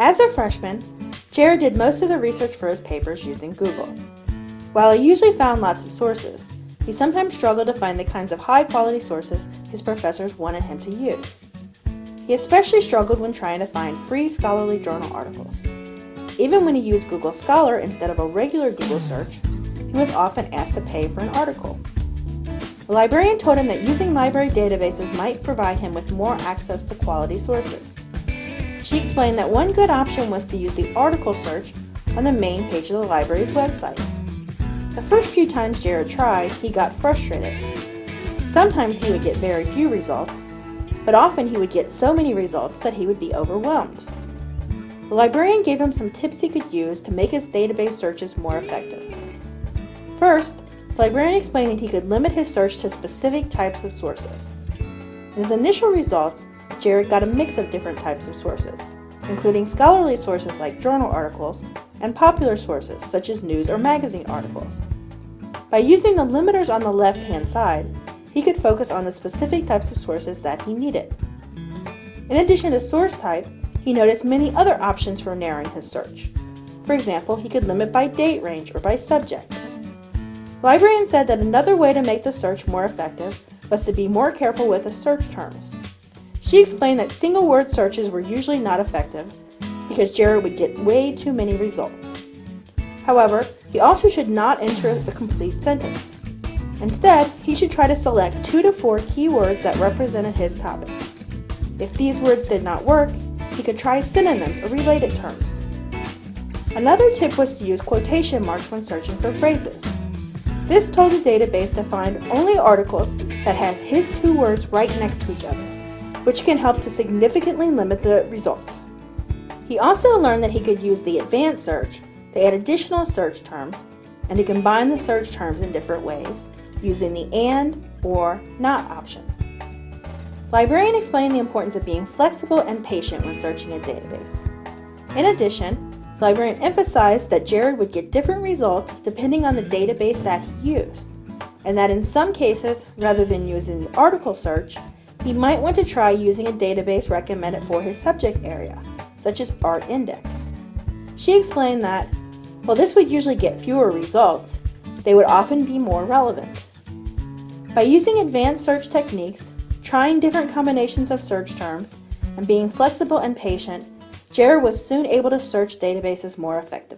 As a freshman, Jared did most of the research for his papers using Google. While he usually found lots of sources, he sometimes struggled to find the kinds of high quality sources his professors wanted him to use. He especially struggled when trying to find free scholarly journal articles. Even when he used Google Scholar instead of a regular Google search, he was often asked to pay for an article. The librarian told him that using library databases might provide him with more access to quality sources. She explained that one good option was to use the article search on the main page of the library's website. The first few times Jared tried, he got frustrated. Sometimes he would get very few results, but often he would get so many results that he would be overwhelmed. The librarian gave him some tips he could use to make his database searches more effective. First, the librarian explained that he could limit his search to specific types of sources. In his initial results, Jared got a mix of different types of sources, including scholarly sources like journal articles and popular sources such as news or magazine articles. By using the limiters on the left-hand side, he could focus on the specific types of sources that he needed. In addition to source type, he noticed many other options for narrowing his search. For example, he could limit by date range or by subject. Librarian said that another way to make the search more effective was to be more careful with the search terms. She explained that single word searches were usually not effective because Jared would get way too many results. However, he also should not enter a complete sentence. Instead, he should try to select two to four keywords that represented his topic. If these words did not work, he could try synonyms or related terms. Another tip was to use quotation marks when searching for phrases. This told the database to find only articles that had his two words right next to each other, which can help to significantly limit the results. He also learned that he could use the advanced search to add additional search terms and to combine the search terms in different ways using the AND or NOT option. Librarian explained the importance of being flexible and patient when searching a database. In addition, Librarian emphasized that Jared would get different results depending on the database that he used, and that in some cases, rather than using the article search, he might want to try using a database recommended for his subject area, such as Art Index. She explained that, while this would usually get fewer results, they would often be more relevant. By using advanced search techniques, trying different combinations of search terms, and being flexible and patient, Jared was soon able to search databases more effectively.